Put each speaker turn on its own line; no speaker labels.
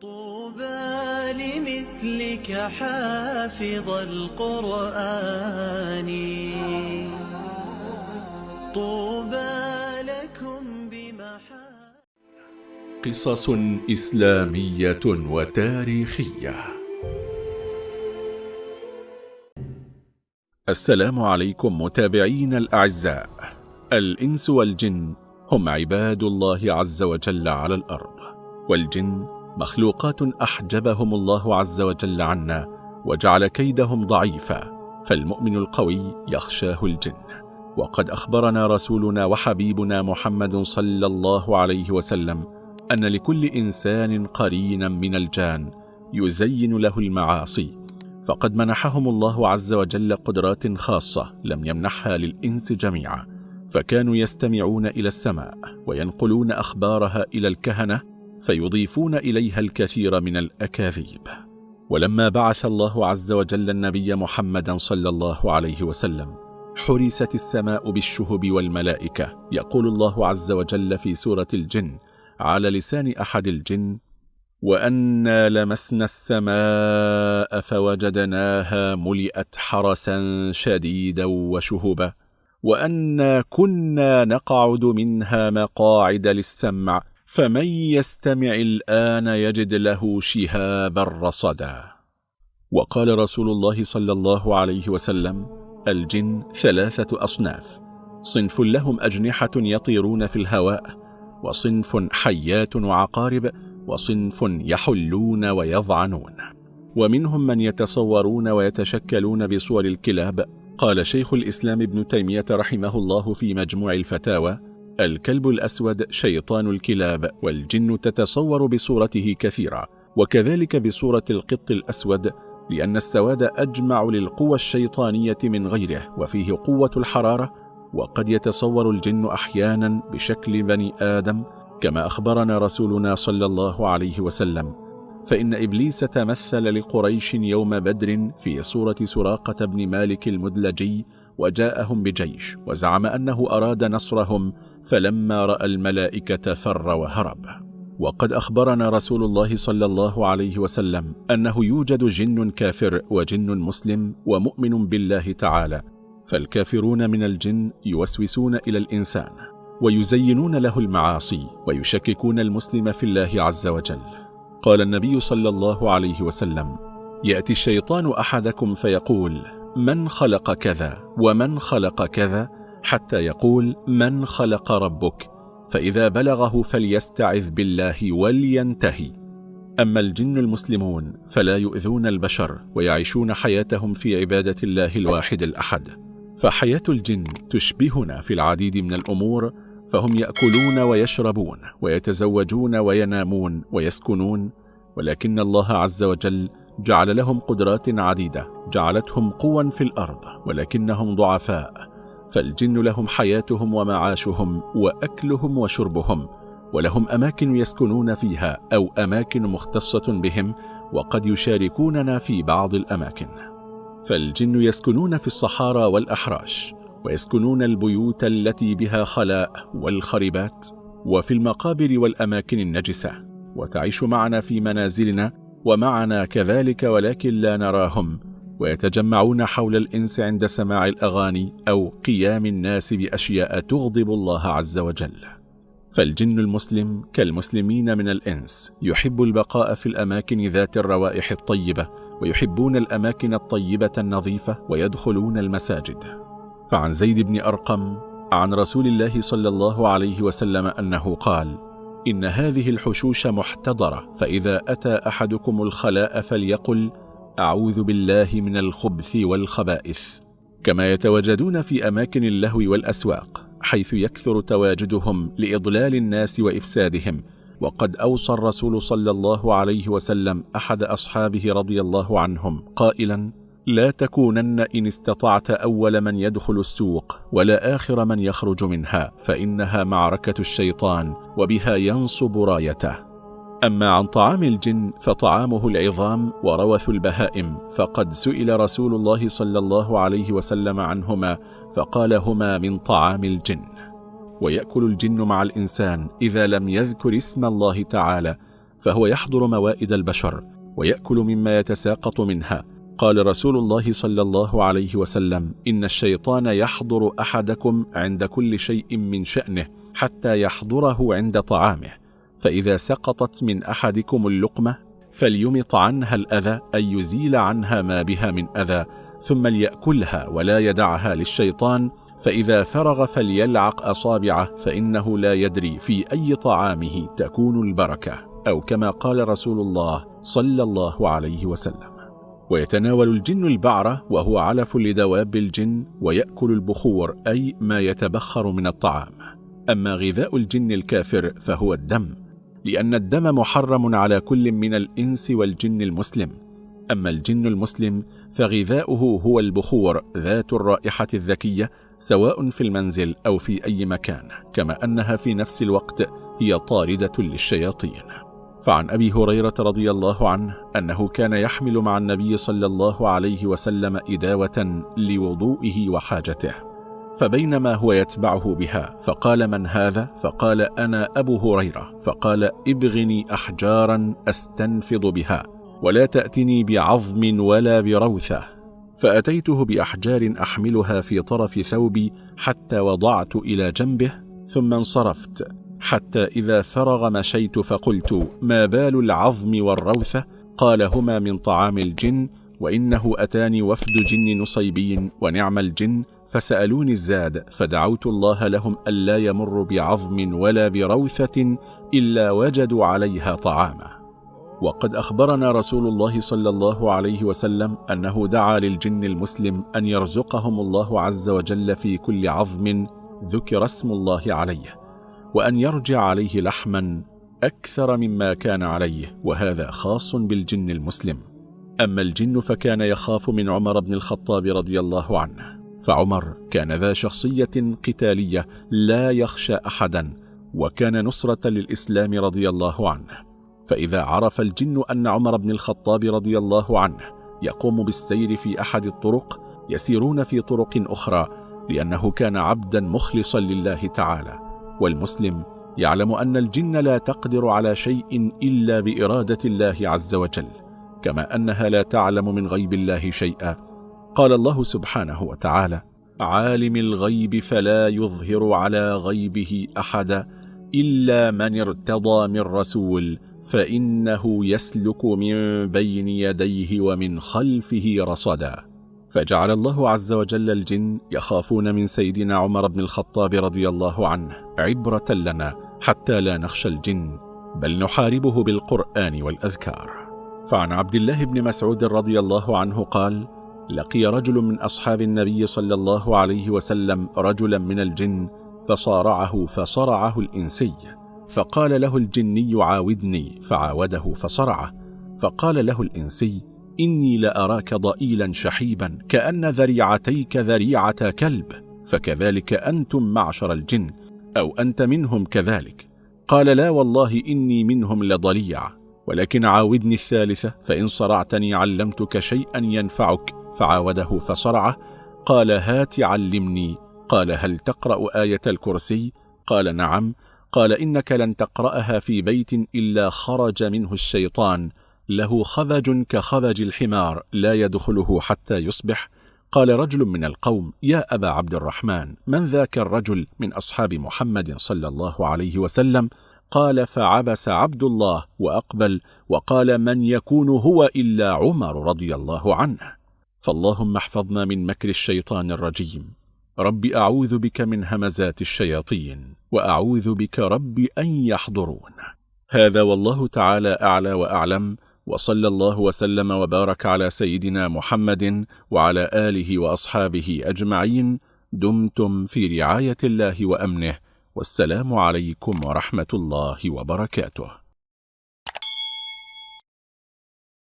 طوبى لمثلك حافظ القرآن. طوبى لكم بمحا
قصص إسلامية وتاريخية. السلام عليكم متابعين الأعزاء. الإنس والجن هم عباد الله عز وجل على الأرض والجن مخلوقات أحجبهم الله عز وجل عنا وجعل كيدهم ضعيفا فالمؤمن القوي يخشاه الجن. وقد أخبرنا رسولنا وحبيبنا محمد صلى الله عليه وسلم أن لكل إنسان قرينا من الجان يزين له المعاصي فقد منحهم الله عز وجل قدرات خاصة لم يمنحها للإنس جميعا فكانوا يستمعون إلى السماء وينقلون أخبارها إلى الكهنة فيضيفون إليها الكثير من الأكاذيب. ولما بعث الله عز وجل النبي محمدا صلى الله عليه وسلم حرست السماء بالشهب والملائكة يقول الله عز وجل في سورة الجن على لسان أحد الجن وأنا لمسنا السماء فوجدناها ملئت حرسا شديدا وشهبا وأنا كنا نقعد منها مقاعد للسمع فمن يستمع الآن يجد له شهابا رصدا. وقال رسول الله صلى الله عليه وسلم الجن ثلاثة أصناف صنف لهم أجنحة يطيرون في الهواء وصنف حيات وعقارب وصنف يحلون ويضعنون. ومنهم من يتصورون ويتشكلون بصور الكلاب. قال شيخ الإسلام ابن تيمية رحمه الله في مجموع الفتاوى الكلب الأسود شيطان الكلاب والجن تتصور بصورته كثيرا وكذلك بصورة القط الأسود لأن السواد أجمع للقوى الشيطانية من غيره وفيه قوة الحرارة وقد يتصور الجن أحيانا بشكل بني آدم كما أخبرنا رسولنا صلى الله عليه وسلم. فإن إبليس تمثل لقريش يوم بدر في صورة سراقة بن مالك المدلجي وجاءهم بجيش وزعم أنه أراد نصرهم فلما رأى الملائكة فر وهرب. وقد أخبرنا رسول الله صلى الله عليه وسلم أنه يوجد جن كافر وجن مسلم ومؤمن بالله تعالى فالكافرون من الجن يوسوسون إلى الإنسان ويزينون له المعاصي ويشككون المسلم في الله عز وجل. قال النبي صلى الله عليه وسلم يأتي الشيطان أحدكم فيقول من خلق كذا ومن خلق كذا حتى يقول من خلق ربك فإذا بلغه فليستعذ بالله ولينتهي. أما الجن المسلمون فلا يؤذون البشر ويعيشون حياتهم في عبادة الله الواحد الأحد. فحياة الجن تشبهنا في العديد من الأمور فهم يأكلون ويشربون ويتزوجون وينامون ويسكنون ولكن الله عز وجل جعل لهم قدرات عديدة جعلتهم قوا في الأرض ولكنهم ضعفاء فالجن لهم حياتهم ومعاشهم وأكلهم وشربهم ولهم أماكن يسكنون فيها أو أماكن مختصة بهم وقد يشاركوننا في بعض الأماكن. فالجن يسكنون في الصحارى والأحراش ويسكنون البيوت التي بها خلاء والخربات وفي المقابر والأماكن النجسة وتعيش معنا في منازلنا ومعنا كذلك ولكن لا نراهم ويتجمعون حول الإنس عند سماع الأغاني أو قيام الناس بأشياء تغضب الله عز وجل. فالجن المسلم كالمسلمين من الإنس يحب البقاء في الأماكن ذات الروائح الطيبة ويحبون الأماكن الطيبة النظيفة ويدخلون المساجد. فعن زيد بن أرقم عن رسول الله صلى الله عليه وسلم أنه قال إن هذه الحشوش محتضرة فإذا أتى أحدكم الخلاء فليقل أعوذ بالله من الخبث والخبائث. كما يتواجدون في أماكن اللهو والأسواق حيث يكثر تواجدهم لإضلال الناس وإفسادهم. وقد أوصى الرسول صلى الله عليه وسلم أحد أصحابه رضي الله عنهم قائلا لا تكونن إن استطعت أول من يدخل السوق ولا آخر من يخرج منها فإنها معركة الشيطان وبها ينصب رايته. أما عن طعام الجن فطعامه العظام وروث البهائم فقد سئل رسول الله صلى الله عليه وسلم عنهما فقال هما من طعام الجن. ويأكل الجن مع الإنسان إذا لم يذكر اسم الله تعالى فهو يحضر موائد البشر ويأكل مما يتساقط منها قال رسول الله صلى الله عليه وسلم إن الشيطان يحضر أحدكم عند كل شيء من شأنه حتى يحضره عند طعامه فإذا سقطت من أحدكم اللقمة فليمط عنها الأذى أي يزيل عنها ما بها من أذى ثم ليأكلها ولا يدعها للشيطان فإذا فرغ فليلعق أصابعه فإنه لا يدري في أي طعامه تكون البركة. أو كما قال رسول الله صلى الله عليه وسلم. ويتناول الجن البعرة وهو علف لدواب الجن ويأكل البخور أي ما يتبخر من الطعام. أما غذاء الجن الكافر فهو الدم لأن الدم محرم على كل من الإنس والجن المسلم. أما الجن المسلم فغذاؤه هو البخور ذات الرائحة الذكية سواء في المنزل أو في أي مكان كما أنها في نفس الوقت هي طاردة للشياطين. فعن أبي هريرة رضي الله عنه أنه كان يحمل مع النبي صلى الله عليه وسلم إداوة لوضوئه وحاجته فبينما هو يتبعه بها فقال من هذا؟ فقال أنا أبو هريرة فقال ابغني أحجارا أستنفض بها ولا تأتني بعظم ولا بروثة فأتيته بأحجار أحملها في طرف ثوبي حتى وضعت إلى جنبه ثم انصرفت حتى إذا فرغ مشيت فقلت ما بال العظم والروثة؟ قال هما من طعام الجن وإنه أتاني وفد جن نصيبين ونعم الجن. فسألوني الزاد فدعوت الله لهم ألا يمر بعظم ولا بروثة إلا وجدوا عليها طعاما. وقد أخبرنا رسول الله صلى الله عليه وسلم أنه دعا للجن المسلم أن يرزقهم الله عز وجل في كل عظم ذكر اسم الله عليه. وأن يرجع عليه لحما أكثر مما كان عليه وهذا خاص بالجن المسلم. أما الجن فكان يخاف من عمر بن الخطاب رضي الله عنه. فعمر كان ذا شخصية قتالية لا يخشى أحدا وكان نصرة للإسلام رضي الله عنه. فإذا عرف الجن أن عمر بن الخطاب رضي الله عنه يقوم بالسير في أحد الطرق يسيرون في طرق أخرى لأنه كان عبدا مخلصا لله تعالى. والمسلم يعلم أن الجن لا تقدر على شيء إلا بإرادة الله عز وجل كما أنها لا تعلم من غيب الله شيئا. قال الله سبحانه وتعالى عالم الغيب فلا يظهر على غيبه أحدا إلا من ارتضى من رسول فإنه يسلك من بين يديه ومن خلفه رصدا. فجعل الله عز وجل الجن يخافون من سيدنا عمر بن الخطاب رضي الله عنه عبرة لنا حتى لا نخشى الجن بل نحاربه بالقرآن والأذكار. فعن عبد الله بن مسعود رضي الله عنه قال لقي رجل من أصحاب النبي صلى الله عليه وسلم رجلا من الجن فصارعه فصرعه الإنسي. فقال له الجني عاودني فعاوده فصرعه. فقال له الإنسي إني لأراك ضئيلا شحيبا كأن ذريعتيك ذريعة كلب فكذلك أنتم معشر الجن أو أنت منهم كذلك. قال لا والله إني منهم لضليع ولكن عاودني الثالثة فإن صرعتني علمتك شيئا ينفعك فعاوده فصرعه. قال هات علمني. قال هل تقرأ آية الكرسي؟ قال نعم. قال إنك لن تقرأها في بيت إلا خرج منه الشيطان. له خذج كخذج الحمار لا يدخله حتى يصبح. قال رجل من القوم يا أبا عبد الرحمن من ذاك الرجل من أصحاب محمد صلى الله عليه وسلم؟ قال فعبس عبد الله وأقبل وقال من يكون هو إلا عمر رضي الله عنه. فاللهم احفظنا من مكر الشيطان الرجيم. رب أعوذ بك من همزات الشياطين وأعوذ بك رب أن يحضرون. هذا والله تعالى أعلى وأعلم. وصلى الله وسلم وبارك على سيدنا محمد وعلى آله وأصحابه أجمعين. دمتم في رعاية الله وأمنه. والسلام عليكم ورحمة الله وبركاته.